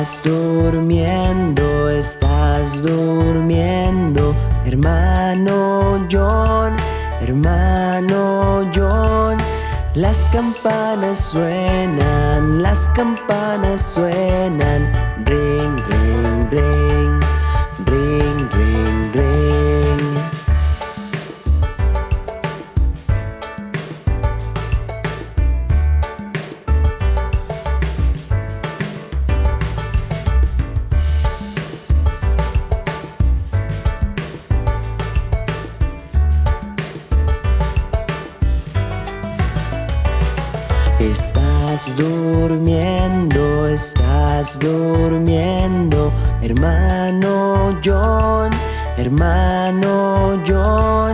Estás durmiendo, estás durmiendo Hermano John, hermano John. Las campanas suenan, las campanas suenan Ring, ring, ring durmiendo, estás durmiendo Hermano John, hermano John.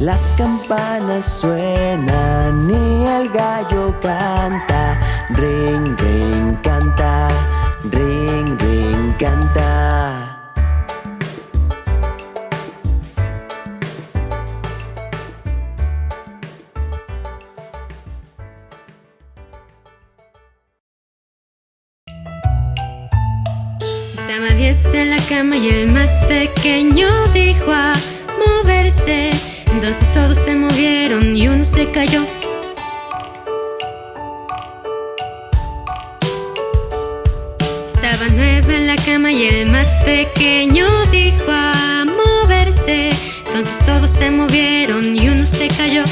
Las campanas suenan y el gallo canta Ring, ring, canta Ring, ring, canta cama y el más pequeño dijo a moverse. Entonces todos se movieron y uno se cayó. Estaba nueve en la cama y el más pequeño dijo a moverse. Entonces todos se movieron y uno se cayó.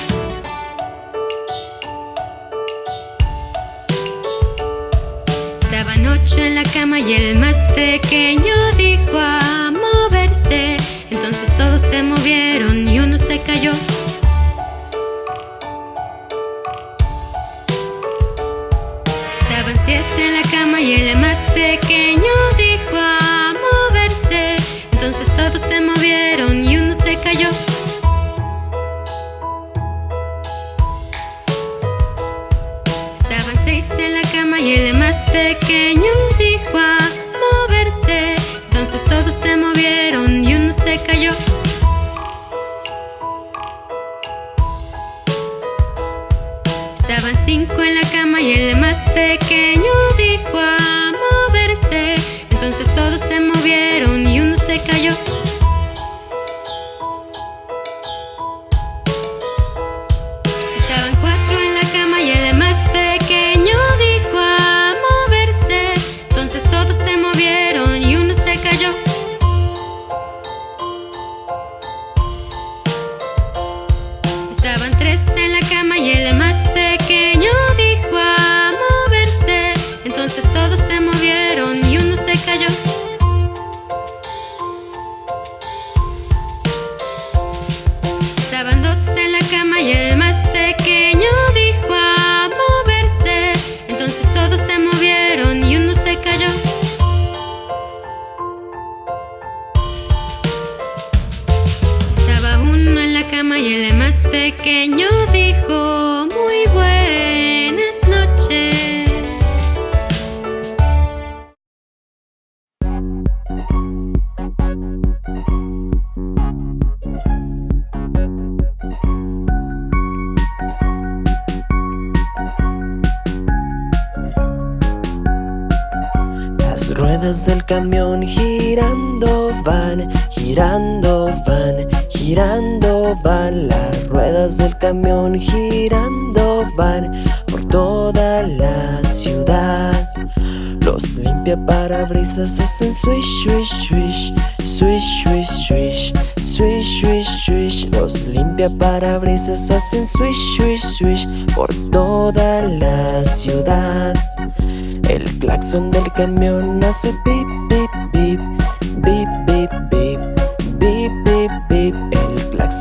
Estaban ocho en la cama y el más pequeño cayó. Estaban siete en la cama y el más pequeño dijo a moverse. Entonces todos se movieron y uno se cayó. Estaban seis en la cama y el más pequeño dijo a moverse. Entonces todos se movieron y uno se cayó. En la cama y el más pequeño dijo a moverse. Entonces todos se movieron y uno se cayó. Pequeño dijo muy buenas noches. Las ruedas del camión girando van, girando van, girando van ruedas del camión girando van por toda la ciudad. Los limpia parabrisas hacen swish, swish, swish Swish, swish, swish Swish, swish, swish. Los limpia parabrisas hacen swish, swish, swish Por toda la ciudad. El claxon del camión hace pip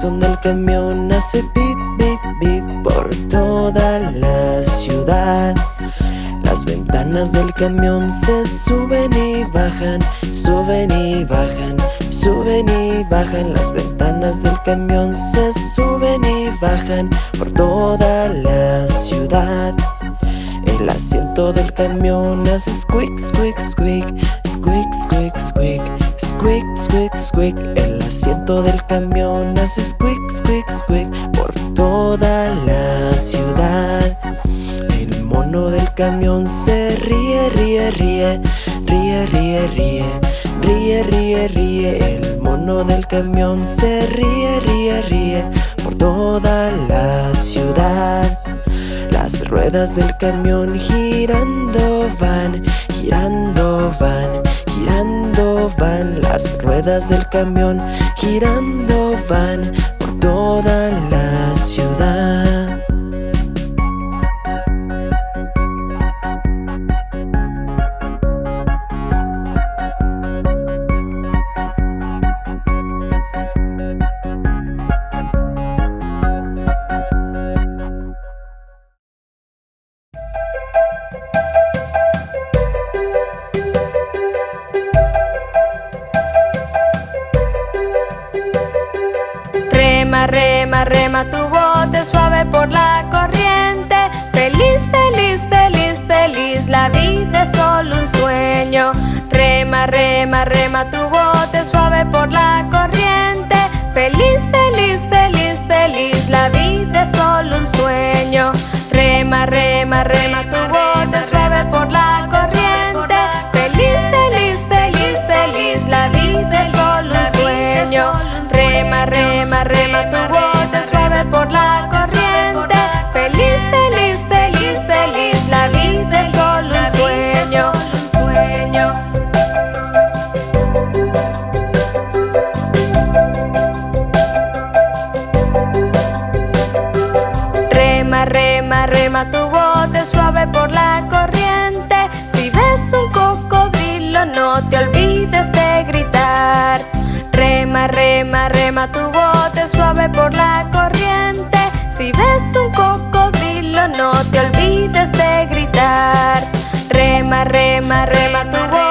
Claxon del camión hace pip, pip, pip por toda la ciudad. Las ventanas del camión se suben y bajan, suben y bajan, suben y bajan. Las ventanas del camión se suben y bajan por toda la ciudad. El asiento del camión hace squeak, squeak, squeak, squeak, squeak, squeak, squeak, squeak, squeak. El asiento del camión hace squeak, squeak, squeak por toda la ciudad. El mono del camión se ríe, ríe, ríe, ríe, ríe, ríe Ríe, ríe, ríe El mono del camión se ríe, ríe, ríe Por toda la ciudad Las ruedas del camión girando van Girando van, girando van Las ruedas del camión girando van Por toda la ciudad Rema, rema, tu bote suave por la corriente. Feliz, feliz, feliz, feliz, la vida es solo un sueño. Rema, rema, rema, tu bote suave por la corriente. Feliz, feliz, feliz, feliz, la vida es solo un sueño. Rema, rema, rema tu bote suave por la corriente Rema, rema, tu bote suave por la corriente. Si ves un cocodrilo no te olvides de gritar. Rema, rema, rema tu bote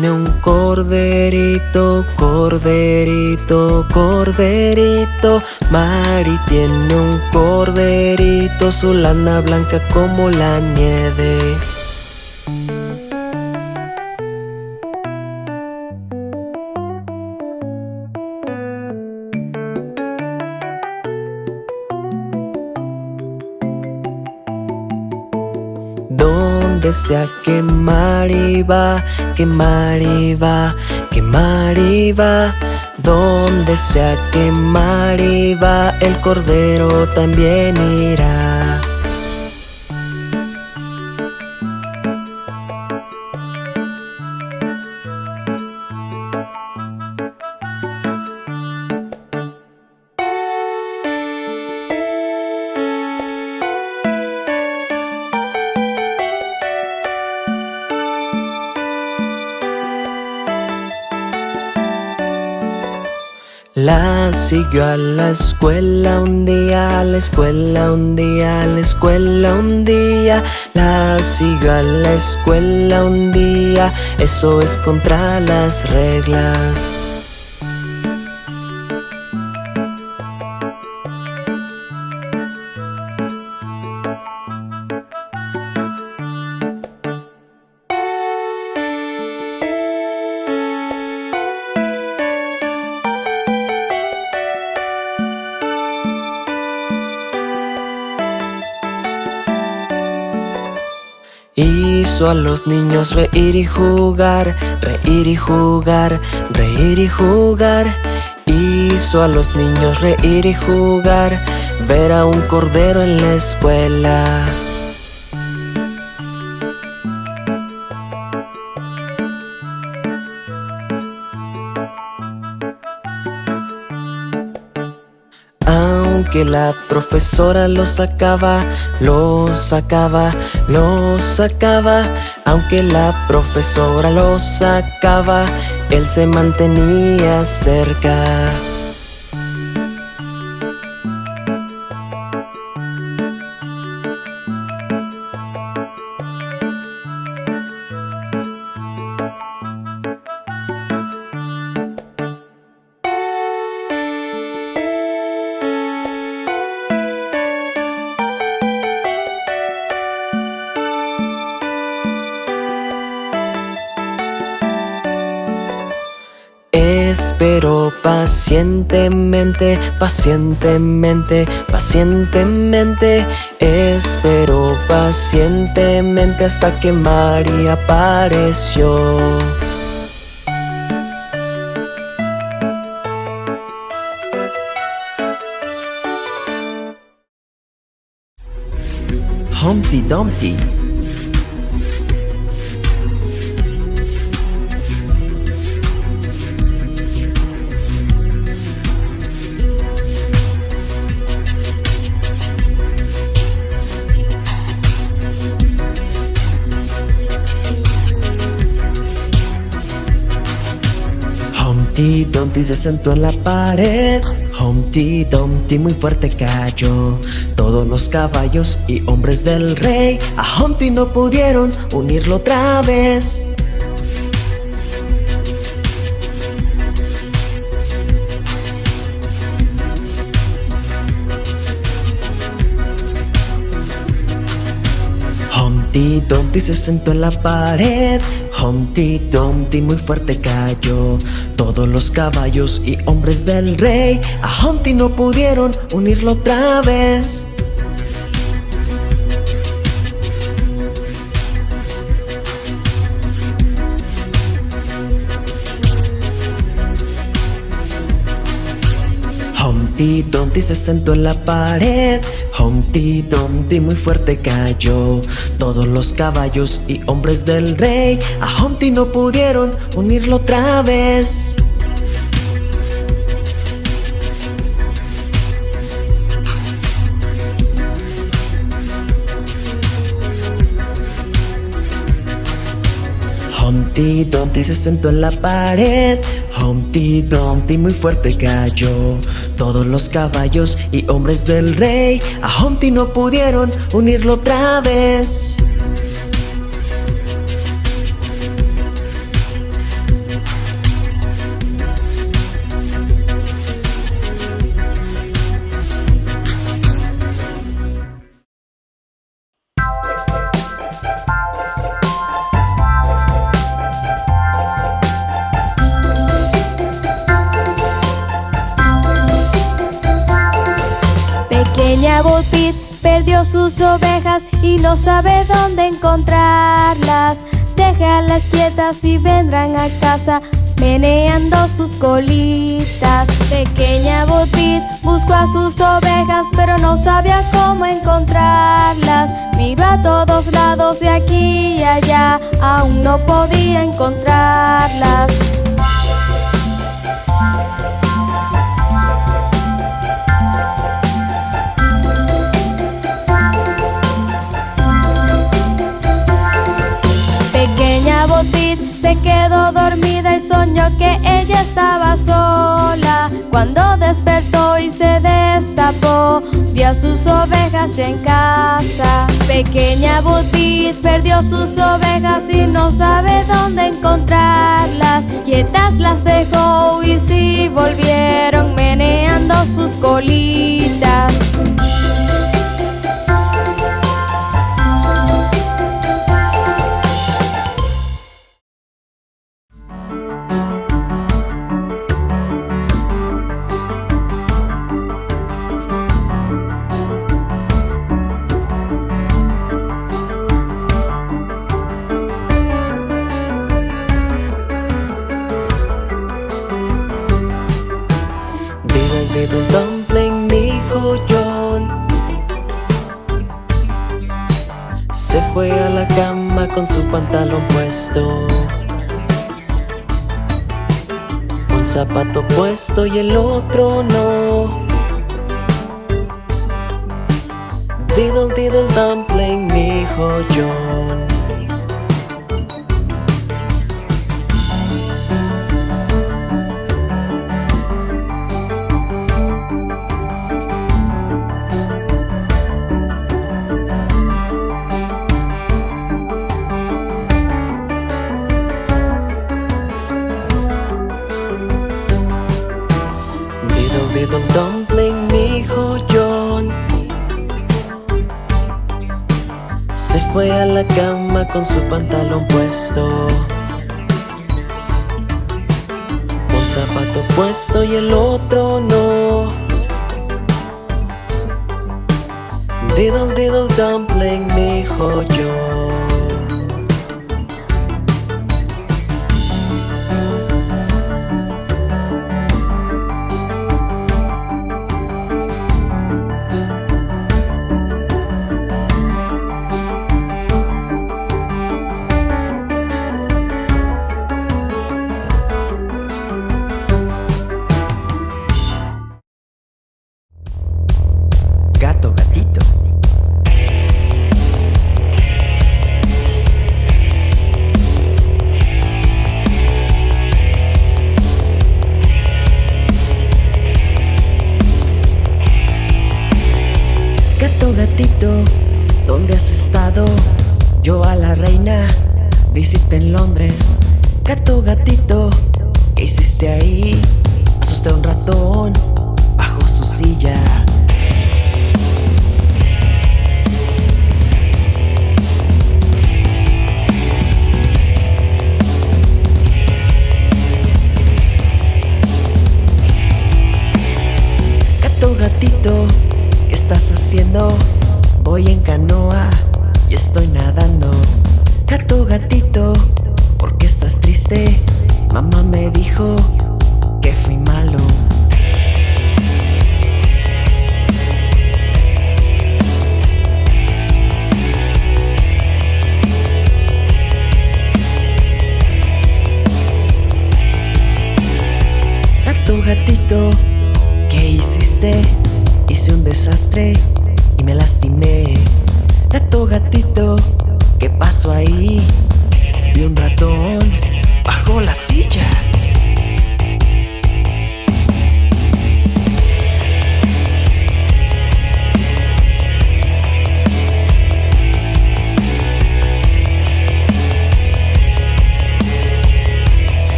tiene un corderito, corderito, corderito. Mari tiene un corderito, su lana blanca como la nieve. Donde sea que Mari va, que Mari va, que Mari va. Donde sea que Mari va, el cordero también irá. La siguió a la escuela un día, a la escuela un día, a la escuela un día. La siguió a la escuela un día, eso es contra las reglas. Hizo a los niños reír y jugar, reír y jugar, reír y jugar. Hizo a los niños reír y jugar, ver a un cordero en la escuela. Aunque la profesora lo sacaba, lo sacaba, lo sacaba, aunque la profesora lo sacaba, él se mantenía cerca. Pacientemente, pacientemente, pacientemente. Espero pacientemente hasta que María apareció. Humpty Dumpty Humpty Dumpty se sentó en la pared. Humpty Dumpty muy fuerte cayó. Todos los caballos y hombres del rey A Humpty no pudieron unirlo otra vez. Humpty Dumpty se sentó en la pared Humpty Dumpty muy fuerte cayó. Todos los caballos y hombres del rey A Humpty no pudieron unirlo otra vez. Humpty Dumpty se sentó en la pared Humpty Dumpty muy fuerte cayó. Todos los caballos y hombres del rey A Humpty no pudieron unirlo otra vez Humpty Dumpty se sentó en la pared. Humpty Dumpty muy fuerte cayó. Todos los caballos y hombres del rey A Humpty no pudieron unirlo otra vez no sabe dónde encontrarlas. Déjalas quietas y vendrán a casa meneando sus colitas. Pequeña Bo Peep buscó a sus ovejas pero no sabía cómo encontrarlas. Miró a todos lados de aquí y allá, aún no podía encontrarlas. Se quedó dormida y soñó que ella estaba sola. Cuando despertó y se destapó, vio a sus ovejas ya en casa. Pequeña Botit perdió sus ovejas y no sabe dónde encontrarlas. Quietas las dejó y sí volvieron meneando sus colitas. Un zapato puesto y el otro no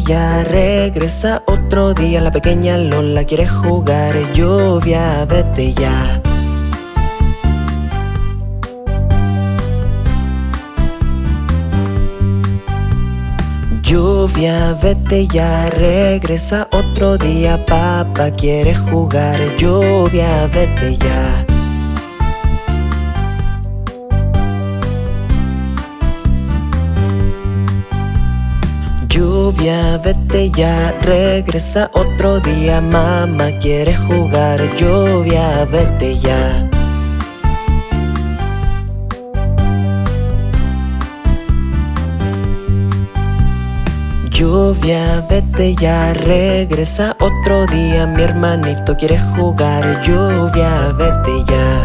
ya, regresa otro día La pequeña Lola quiere jugar Lluvia, vete ya. Lluvia, vete ya, regresa otro día Papá quiere jugar Lluvia, vete ya Lluvia, vete ya, regresa otro día Mamá quiere jugar, lluvia, vete ya. Lluvia, vete ya, regresa otro día Mi hermanito quiere jugar, lluvia, vete ya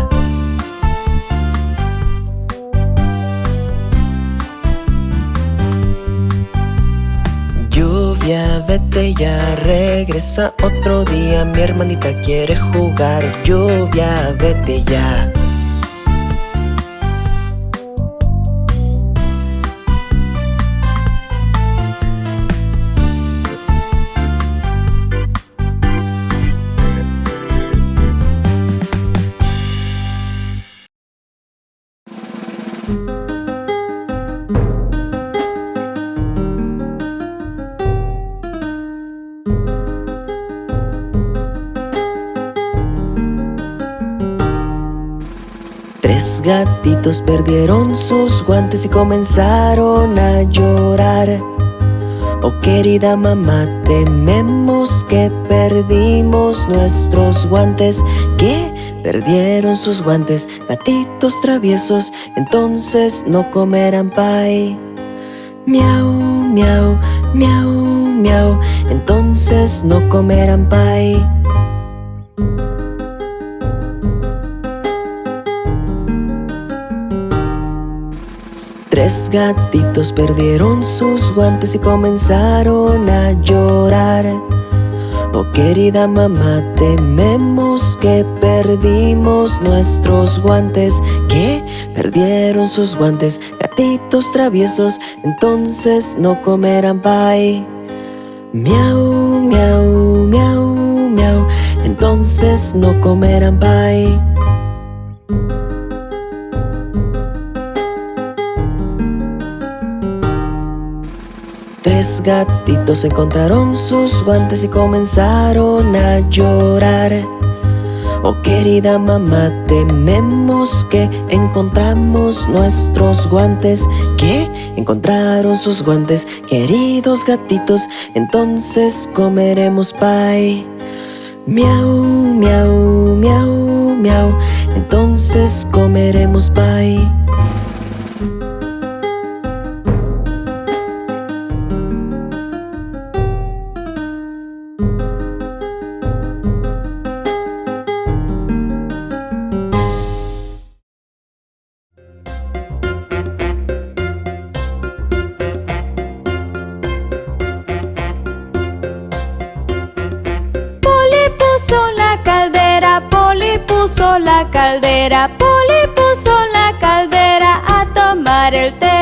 vete ya, regresa otro día. Mi hermanita quiere jugar, lluvia, vete ya gatitos perdieron sus guantes y comenzaron a llorar. Oh querida mamá, tememos que perdimos nuestros guantes Que perdieron sus guantes, gatitos traviesos Entonces no comerán pay. Miau, miau, miau, miau Entonces no comerán pay Tres gatitos perdieron sus guantes y comenzaron a llorar. Oh querida mamá, tememos que perdimos nuestros guantes. ¿Qué? Perdieron sus guantes, gatitos traviesos Entonces no comerán pay. Miau, miau, miau, miau Entonces no comerán pay Tres gatitos encontraron sus guantes y comenzaron a llorar Oh querida mamá, tememos que encontramos nuestros guantes ¿Qué? Encontraron sus guantes, queridos gatitos Entonces comeremos pay Miau, miau, miau, miau Entonces comeremos pay caldera, Poli puso la caldera a tomar el té.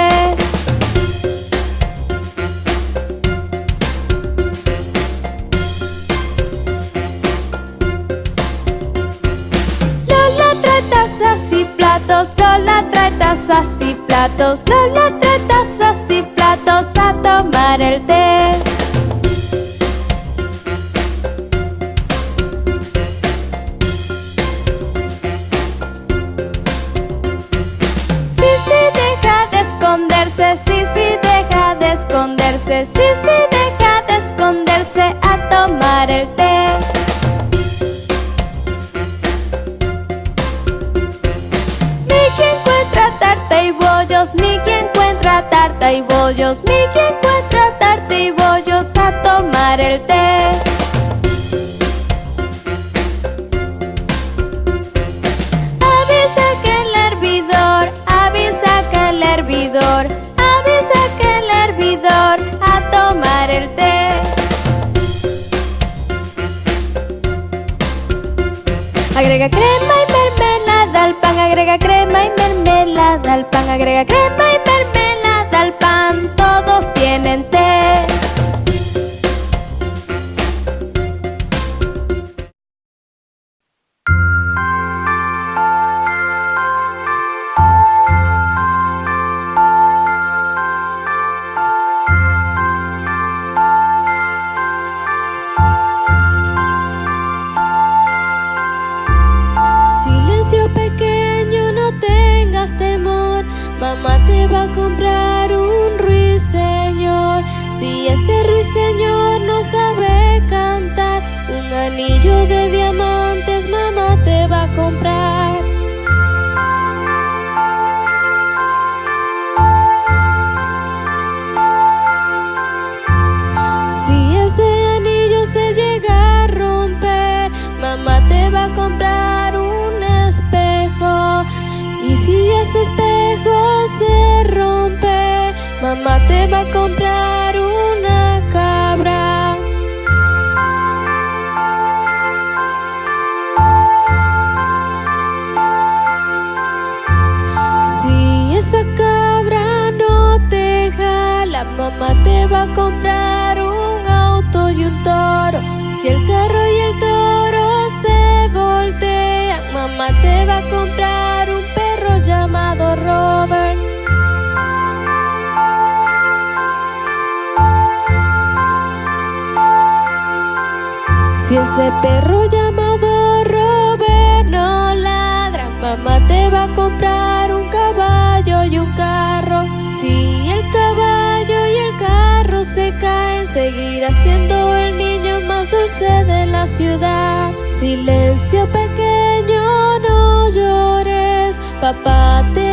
Pequeño, no llores, papá te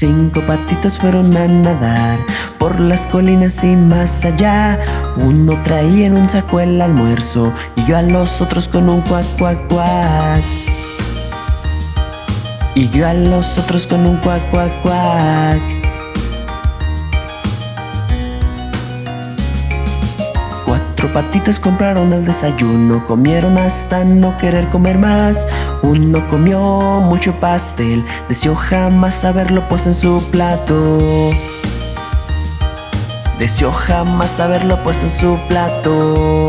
Cinco patitos fueron a nadar por las colinas y más allá. Uno traía en un saco el almuerzo y yo a los otros con un cuac cuac cuac. Y yo a los otros con un cuac cuac cuac. Cuatro patitos compraron el desayuno, comieron hasta no querer comer más. Uno comió mucho pastel, deseó jamás haberlo puesto en su plato. Deseó jamás haberlo puesto en su plato.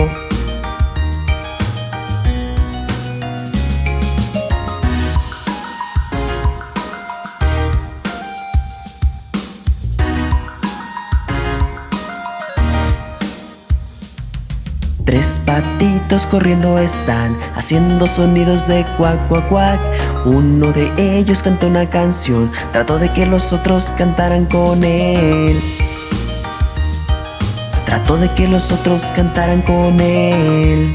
Corriendo están, haciendo sonidos de cuac cuac cuac. Uno de ellos cantó una canción, trató de que los otros cantaran con él. Trató de que los otros cantaran con él.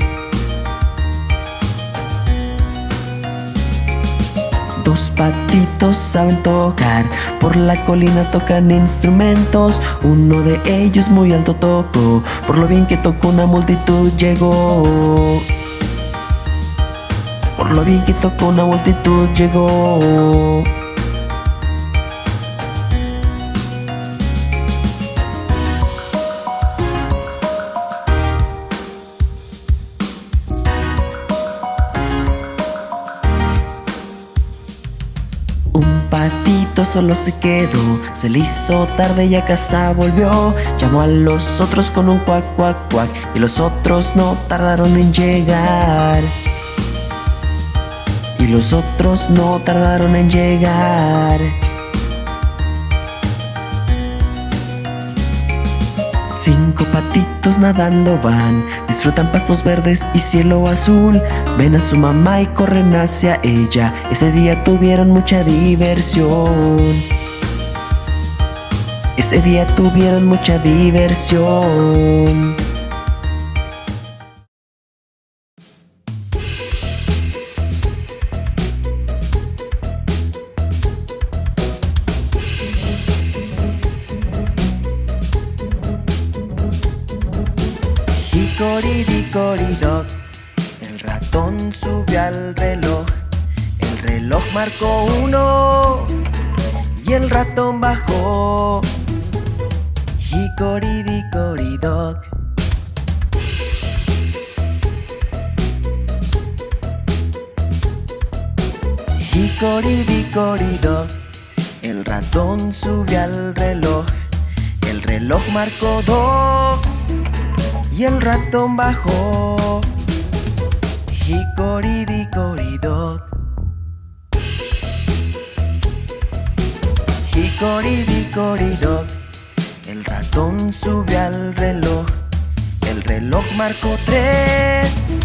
Patitos saben tocar, por la colina tocan instrumentos. Uno de ellos muy alto tocó, por lo bien que tocó una multitud llegó. Por lo bien que tocó una multitud llegó. Solo se quedó, se le hizo tarde y a casa volvió. Llamó a los otros con un cuac cuac cuac y los otros no tardaron en llegar. Y los otros no tardaron en llegar. Cinco patitos nadando van, disfrutan pastos verdes y cielo azul. Ven a su mamá y corren hacia ella. Ese día tuvieron mucha diversión. Ese día tuvieron mucha diversión. Subió al reloj El reloj marcó dos y el ratón bajó. Hickory-dickory-dock. Hickory-dickory-dock. El ratón subió al reloj. El reloj marcó tres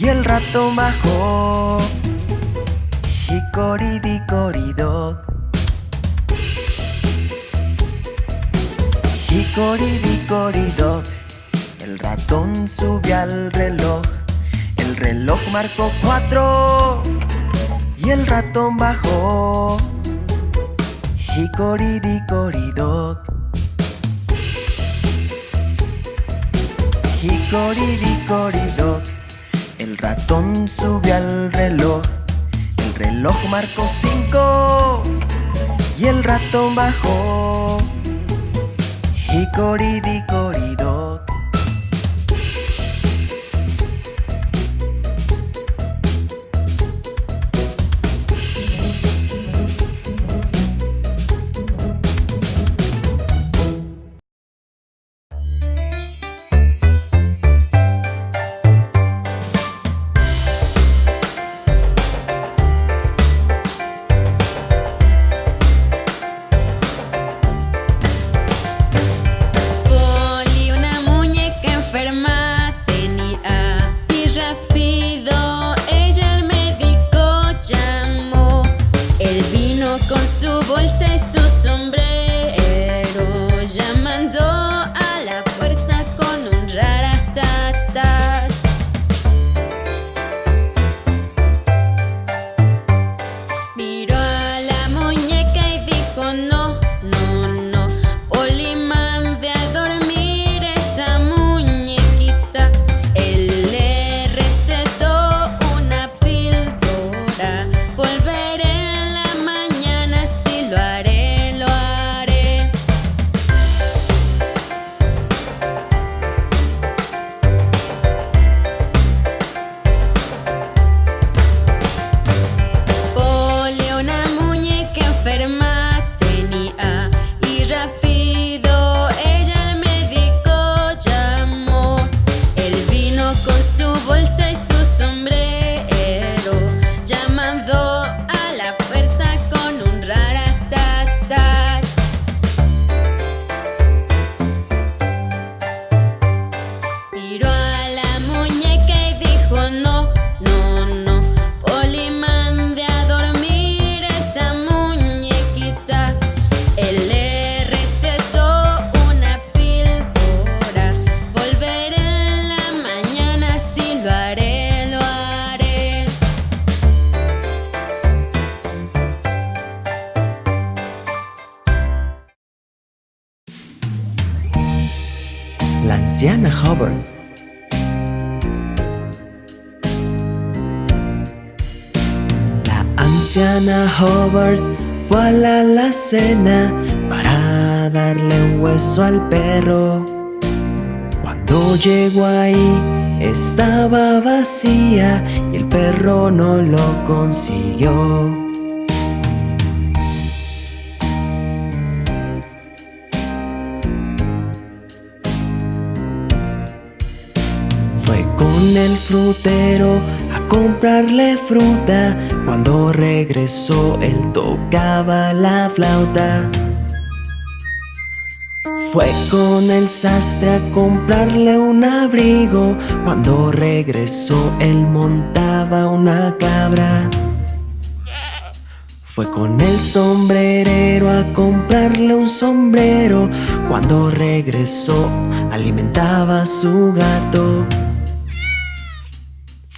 y el ratón bajó. Hickory-dickory-dock. Hickory-dickory-dock. El ratón subió al reloj, el reloj marcó cuatro y el ratón bajó. Hickory-dickory-dock. Hickory-dickory-dock. El ratón subió al reloj, el reloj marcó cinco y el ratón bajó. ひこりびこり anciana Hobart fue a la alacena para darle un hueso al perro. Cuando llegó ahí estaba vacía y el perro no lo consiguió. Fue con el frutero a comprarle fruta cuando regresó él tocaba la flauta. Fue con el sastre a comprarle un abrigo. Cuando regresó él montaba una cabra. Fue con el sombrerero a comprarle un sombrero. Cuando regresó alimentaba a su gato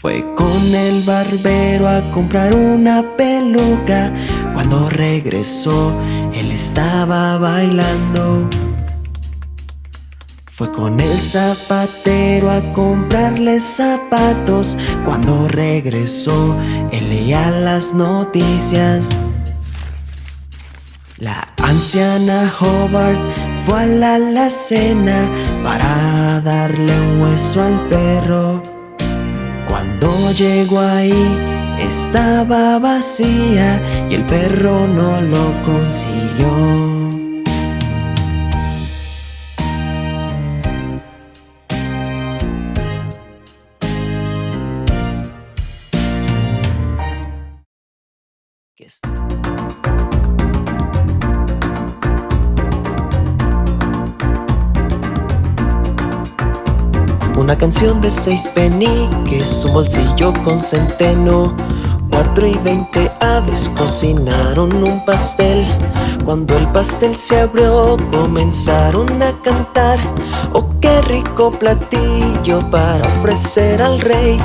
fue con el barbero a comprar una peluca. Cuando regresó él estaba bailando. Fue con el zapatero a comprarle zapatos. Cuando regresó él leía las noticias. La anciana Hobart fue a la alacena Para darle un hueso al perro cuando llegó ahí estaba vacía y el perro no lo consiguió. Una canción de seis peniques, un bolsillo con centeno. Cuatro y veinte aves cocinaron un pastel. Cuando el pastel se abrió comenzaron a cantar. Oh qué rico platillo para ofrecer al rey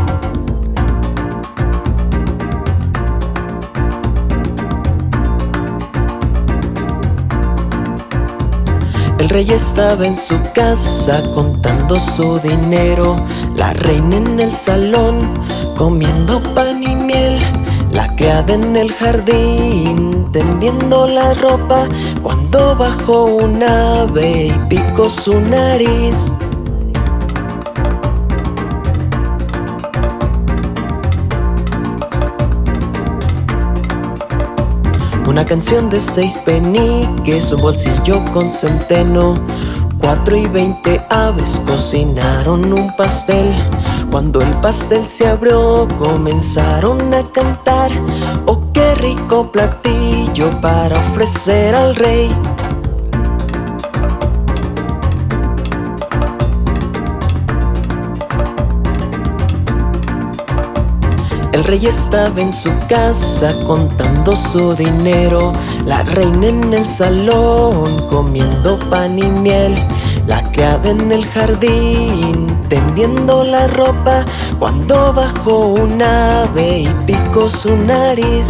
El rey estaba en su casa contando su dinero. La reina en el salón comiendo pan y miel. La criada en el jardín tendiendo la ropa. Cuando bajó un ave y picó su nariz Una canción de seis peniques, un bolsillo con centeno. Cuatro y veinte aves cocinaron un pastel. Cuando el pastel se abrió comenzaron a cantar. Oh qué rico platillo para ofrecer al rey El rey estaba en su casa contando su dinero. La reina en el salón comiendo pan y miel. La criada en el jardín tendiendo la ropa. Cuando bajó un ave y picó su nariz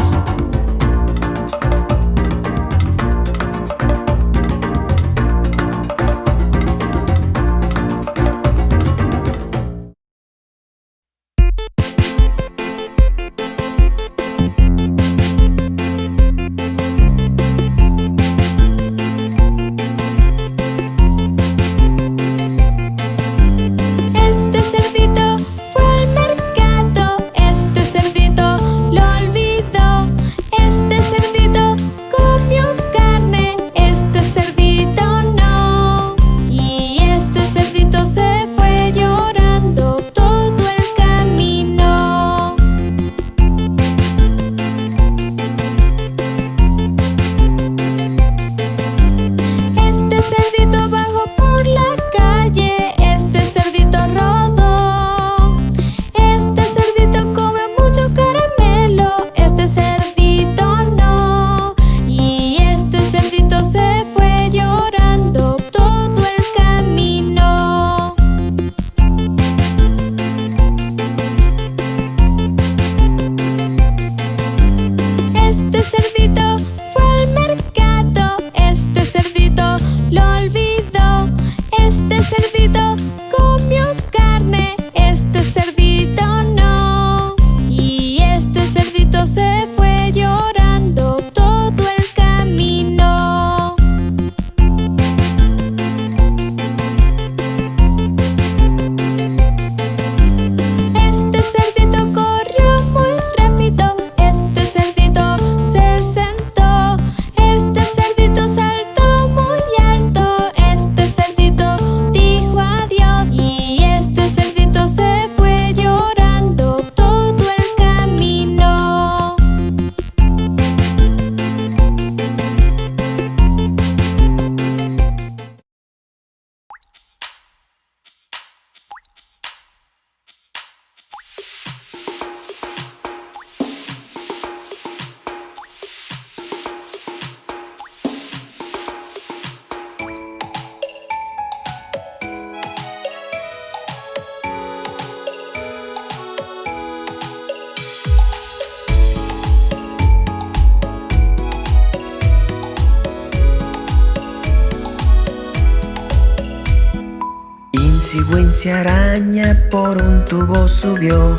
araña por un tubo subió.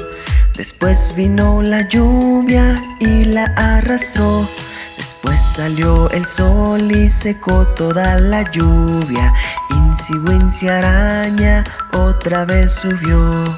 Después vino la lluvia y la arrastró. Después salió el sol y secó toda la lluvia. Insi araña otra vez subió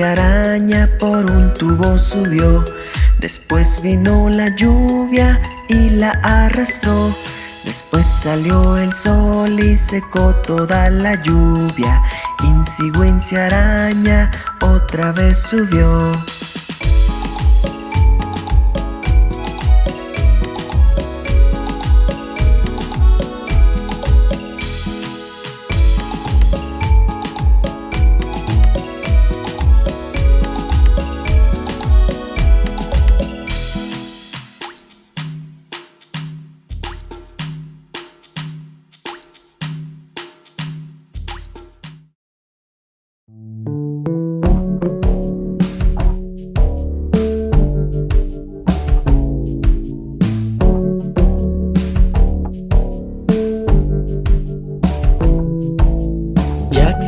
araña por un tubo subió. Después vino la lluvia y la arrastró. Después salió el sol y secó toda la lluvia. Insi araña otra vez subió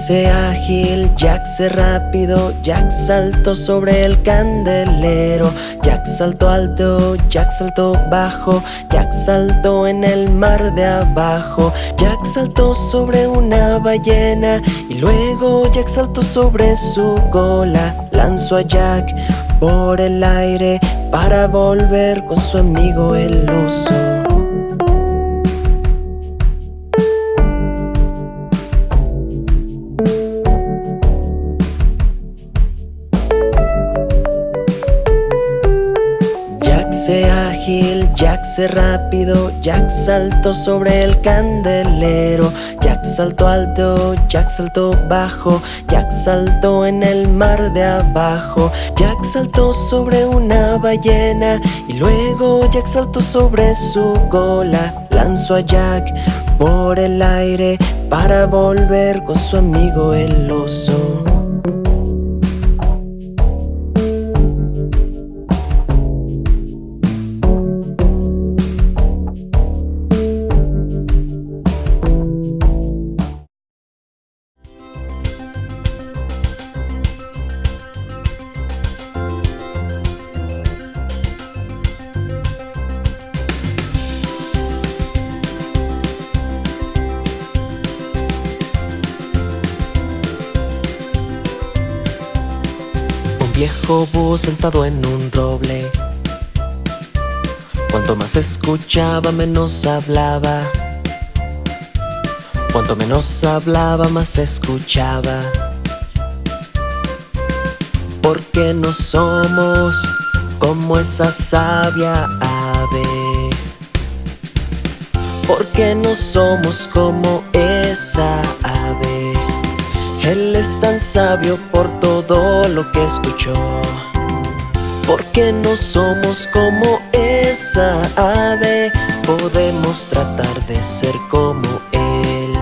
Jack se rápido, Jack saltó sobre el candelero Jack saltó alto, Jack saltó bajo Jack saltó en el mar de abajo Jack saltó sobre una ballena Y luego Jack saltó sobre su cola Lanzó a Jack por el aire Para volver con su amigo el oso rápido. Jack saltó sobre el candelero. Jack saltó alto, Jack saltó bajo. Jack saltó en el mar de abajo. Jack saltó sobre una ballena Y luego Jack saltó sobre su cola Lanzó a Jack por el aire Para volver con su amigo el oso sentado en un roble. Cuanto más escuchaba, menos hablaba. Cuanto menos hablaba, más escuchaba. Porque no somos como esa sabia ave. Porque no somos como esa ave. Él es tan sabio por todo lo que escuchó Porque no somos como esa ave Podemos tratar de ser como Él.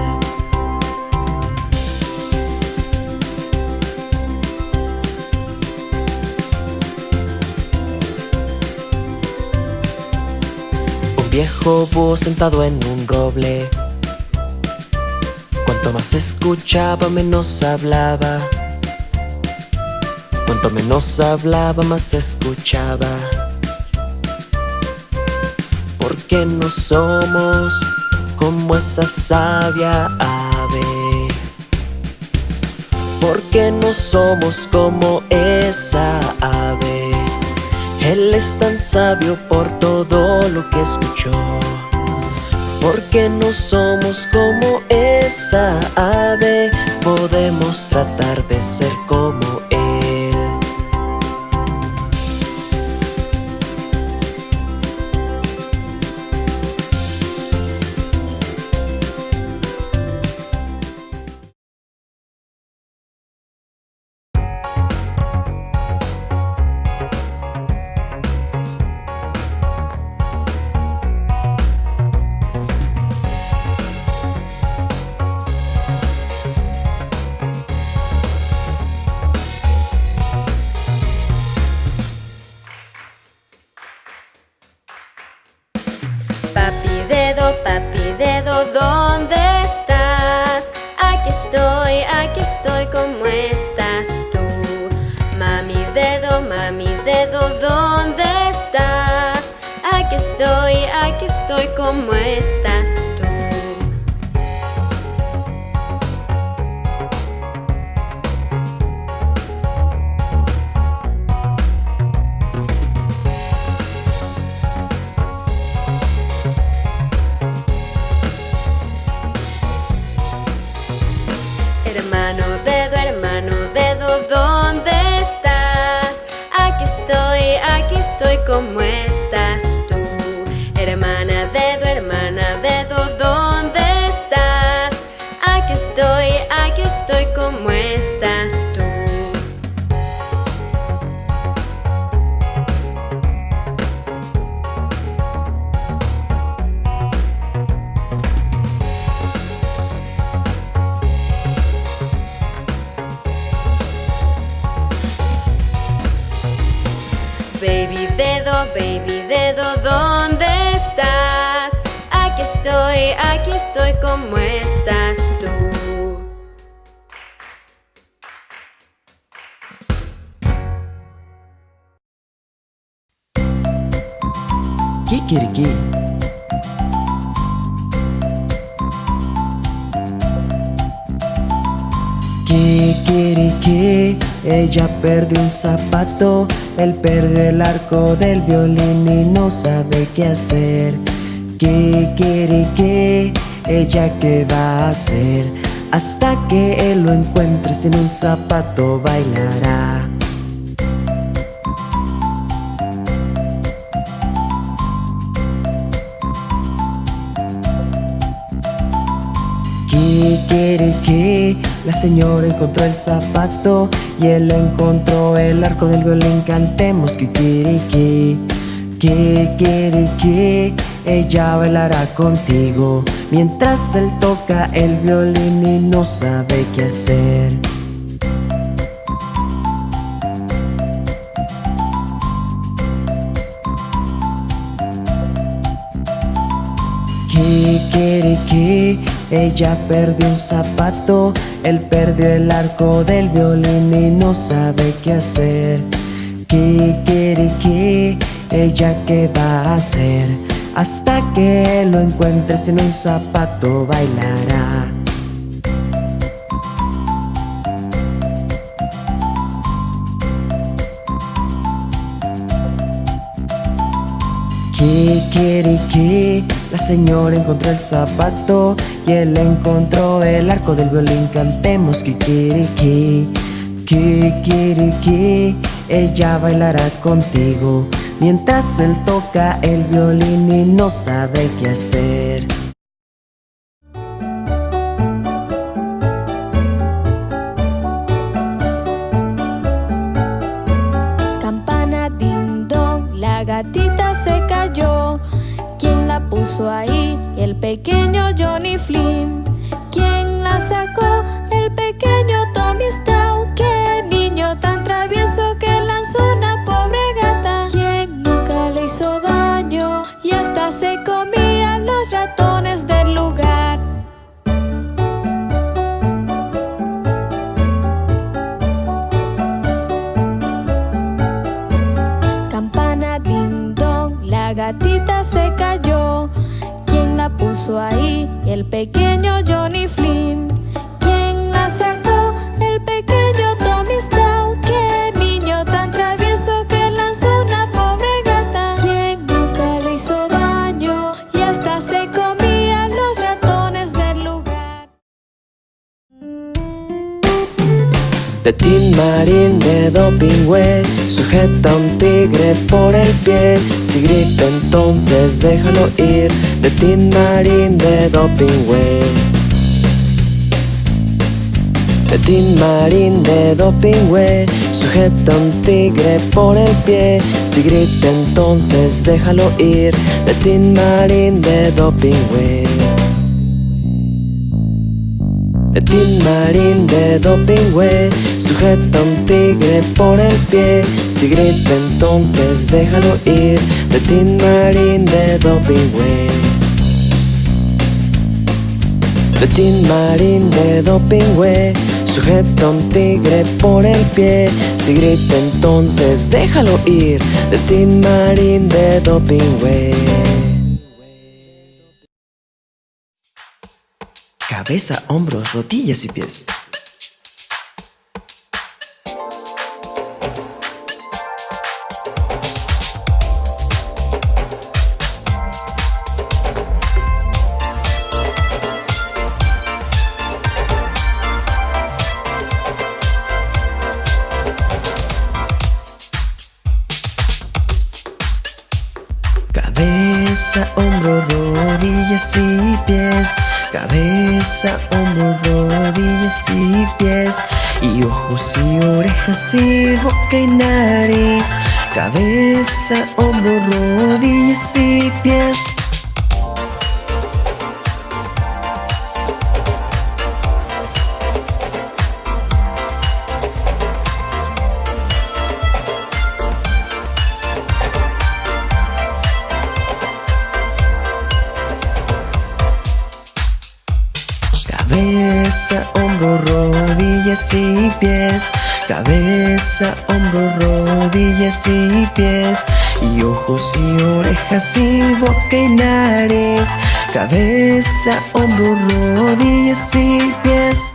Un viejo búho sentado en un roble. Cuanto más escuchaba, menos hablaba Cuanto menos hablaba, más escuchaba. Porque no somos como esa sabia ave. Porque no somos como esa ave. Él es tan sabio por todo lo que escuchó. Porque no somos como esa ave Podemos tratar de ser como papi dedo, ¿dónde estás? Aquí estoy, aquí estoy, ¿cómo estás tú? Mami dedo, mami dedo, ¿dónde estás? Aquí estoy, aquí estoy, ¿cómo estás tú? Estoy, ¿cómo estás tú? Hermana dedo, hermana dedo, ¿dónde estás? Aquí estoy, aquí estoy, ¿cómo estás tú? Dedo, baby dedo, ¿dónde estás? Aquí estoy, aquí estoy, ¿cómo estás tú? Kikiriki Kikiriki Ella perdió un zapato él perdió el arco del violín y no sabe qué hacer ¿Qué quiere que ella qué va a hacer? Hasta que él lo encuentre sin un zapato bailará ¿Qué quiere que la señora encontró el zapato y él encontró el arco del violín. Cantemos que que Ella bailará contigo mientras él toca el violín y no sabe qué hacer. que ella perdió un zapato Él perdió el arco del violín y no sabe qué hacer ¿Qué quiere que ella qué va a hacer? Hasta que lo encuentre sin un zapato bailará ¿Qué quiere que la señora encontró el zapato y él encontró el arco del violín. Cantemos quiere que ella bailará contigo mientras él toca el violín y no sabe qué hacer. Ahí el pequeño Johnny Flynn. ¿Quién la sacó? Ahí el pequeño Johnny Flynn. ¿Quién la sacó? El pequeño Tommy Stout. ¡Qué niño tan travieso que lanzó una pobre gata! ¿Quién nunca le hizo daño y hasta se comía los ratones del lugar? De Tin Marín de Dopingüe Sujeta un tigre por el pie Si grita entonces déjalo ir De Tin Marín de Dopingüe De Tin Marín de Dopingüe Sujeta un tigre por el pie. Si grita entonces déjalo ir. De Tin Marín de Dopingüe De Tin Marín de Dopingüe Sujeta un tigre por el pie. Si grita entonces déjalo ir. De Tin Marín de Dopingway De Tin Marín de Dopingway Sujeta un tigre por el pie. Si grita entonces déjalo ir. De Tin Marín de Dopingway Cabeza, hombros, rodillas y pies pies Cabeza, hombro, rodillas y pies Y ojos y orejas y boca y nariz Cabeza, hombro, rodillas y pies ojos y orejas y boca y nariz Cabeza, hombro, rodillas y pies.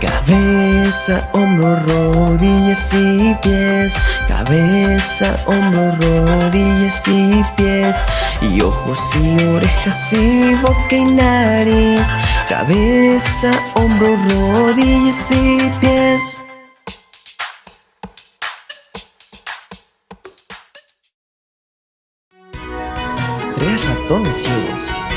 Cabeza, hombro, rodillas y pies Cabeza, hombro, rodillas y pies Y ojos y orejas y boca y nariz Cabeza, hombro, rodillas y pies. Tres ratones ciegos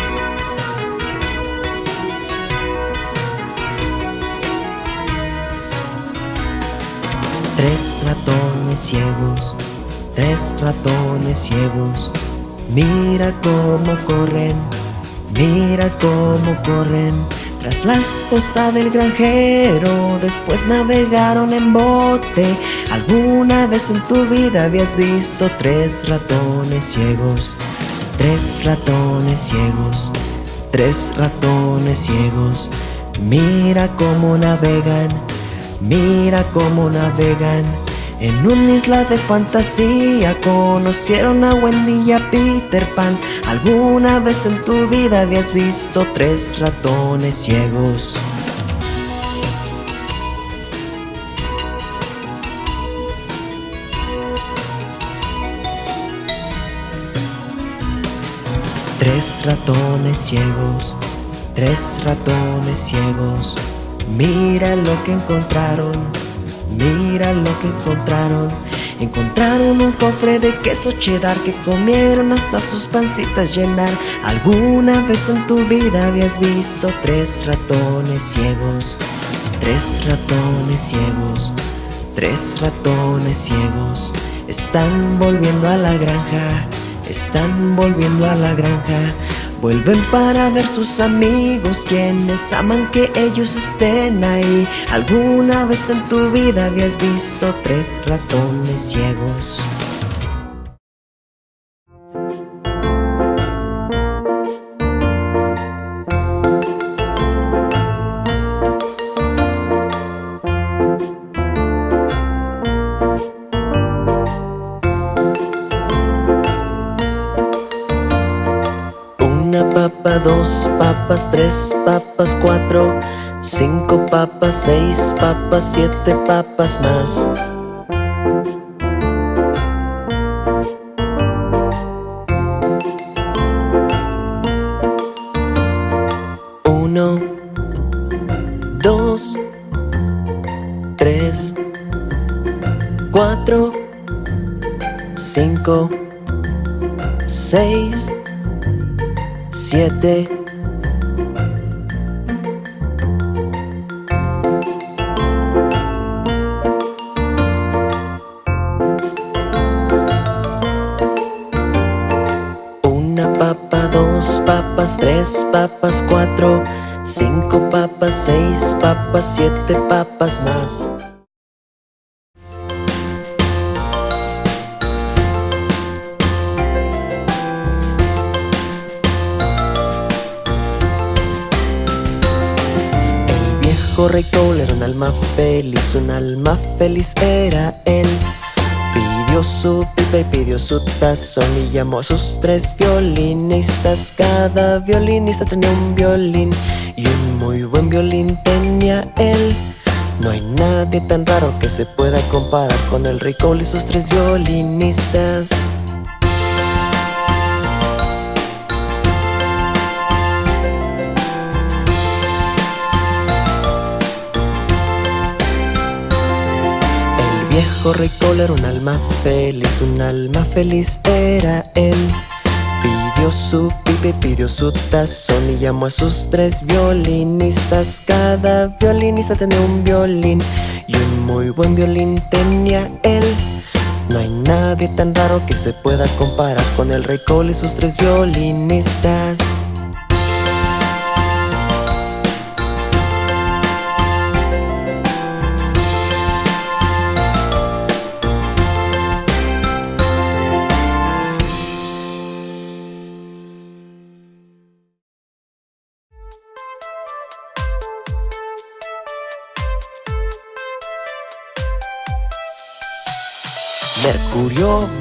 Tres ratones ciegos, tres ratones ciegos. Mira cómo corren, mira cómo corren. Tras la esposa del granjero, después navegaron en bote. ¿Alguna vez en tu vida habías visto tres ratones ciegos? Tres ratones ciegos, tres ratones ciegos. Mira cómo navegan Mira cómo navegan. En una isla de fantasía Conocieron a Wendy y a Peter Pan. ¿Alguna vez en tu vida habías visto tres ratones ciegos? Tres ratones ciegos, tres ratones ciegos Mira lo que encontraron, mira lo que encontraron. Encontraron un cofre de queso cheddar que comieron hasta sus pancitas llenar. ¿Alguna vez en tu vida habías visto tres ratones ciegos? Tres ratones ciegos, tres ratones ciegos. Están volviendo a la granja, están volviendo a la granja Vuelven para ver sus amigos quienes aman que ellos estén ahí ¿Alguna vez en tu vida habías visto tres ratones ciegos? Dos papas, tres papas, cuatro, cinco papas, seis papas, siete papas más. Uno, dos, tres, cuatro, cinco, seis, siete. Una papa, dos papas, tres papas, cuatro Cinco papas, seis papas, siete papas más Cole era un alma feliz, un alma feliz era él. Pidió su pipa y pidió su tazón y llamó a sus tres violinistas. Cada violinista tenía un violín y un muy buen violín tenía él. No hay nadie tan raro que se pueda comparar con el Rey Cole y sus tres violinistas viejo rey era un alma feliz, un alma feliz era él. Pidió su pipe, pidió su tazón y llamó a sus tres violinistas. Cada violinista tenía un violín y un muy buen violín tenía él. No hay nadie tan raro que se pueda comparar con el rey Cole y sus tres violinistas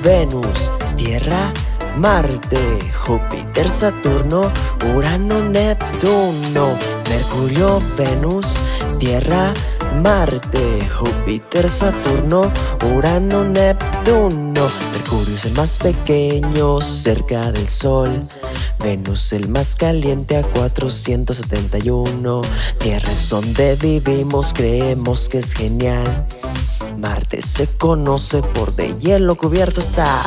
Venus, Tierra, Marte, Júpiter, Saturno, Urano, Neptuno Mercurio, Venus, Tierra, Marte, Júpiter, Saturno, Urano, Neptuno. Mercurio es el más pequeño cerca del Sol. Venus el más caliente a 471. Tierra es donde vivimos, creemos que es genial. Marte se conoce por de hielo cubierto estar.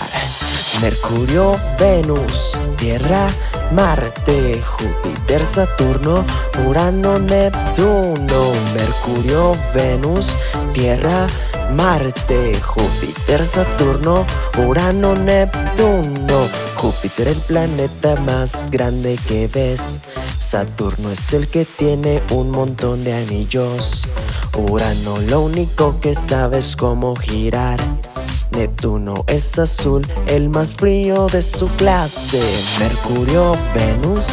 Mercurio, Venus, Tierra, Marte, Júpiter, Saturno, Urano, Neptuno, Mercurio, Venus, Tierra, Marte, Júpiter, Saturno, Urano, Neptuno. Júpiter el planeta más grande que ves. Saturno es el que tiene un montón de anillos. Urano lo único que sabes cómo girar. Neptuno es azul, el más frío de su clase. Mercurio, Venus,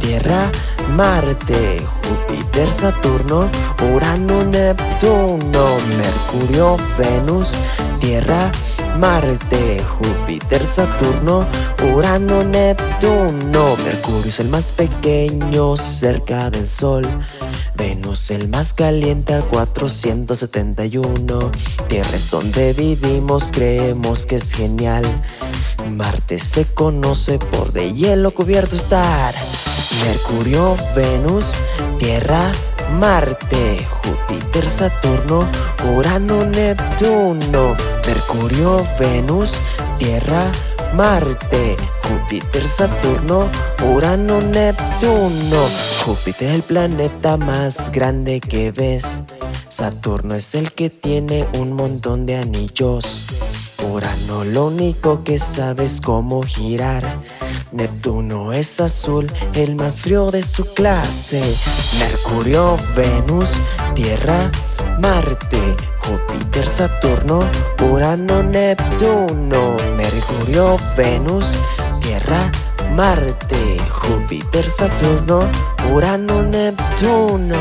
Tierra, Marte, Júpiter, Saturno, Urano, Neptuno. Mercurio, Venus, Tierra, Marte, Júpiter, Saturno, Urano, Neptuno. Mercurio es el más pequeño cerca del Sol. Venus el más caliente a 471 Tierra es donde vivimos, creemos que es genial Marte se conoce por de hielo cubierto estar Mercurio, Venus, Tierra, Marte, Júpiter, Saturno, Urano, Neptuno Mercurio, Venus, Tierra, Marte, Júpiter, Saturno, Urano, Neptuno. Júpiter es el planeta más grande que ves. Saturno es el que tiene un montón de anillos. Urano lo único que sabes cómo girar. Neptuno es azul, el más frío de su clase. Mercurio, Venus, Tierra, Marte, Júpiter, Saturno, Urano, Neptuno, Mercurio, Venus, Tierra, Marte, Júpiter, Saturno, Urano, Neptuno.